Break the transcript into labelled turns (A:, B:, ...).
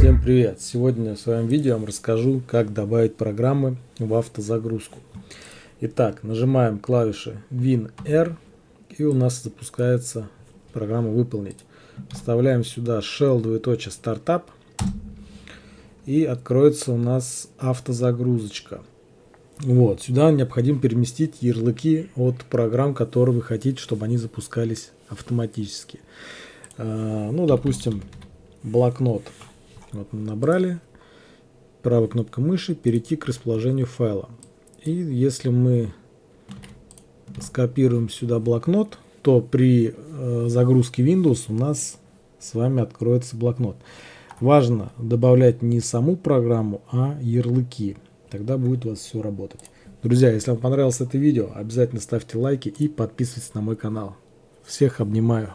A: Всем привет! Сегодня в своем видео я вам расскажу, как добавить программы в автозагрузку. Итак, нажимаем клавиши WinR и у нас запускается программа «Выполнить». Вставляем сюда shell стартап и откроется у нас автозагрузочка. Вот, сюда необходимо переместить ярлыки от программ, которые вы хотите, чтобы они запускались автоматически. А, ну, допустим, блокнот. Вот мы набрали. Правой кнопкой мыши перейти к расположению файла. И если мы скопируем сюда блокнот, то при э, загрузке Windows у нас с вами откроется блокнот. Важно добавлять не саму программу, а ярлыки. Тогда будет у вас все работать. Друзья, если вам понравилось это видео, обязательно ставьте лайки и подписывайтесь на мой канал. Всех обнимаю.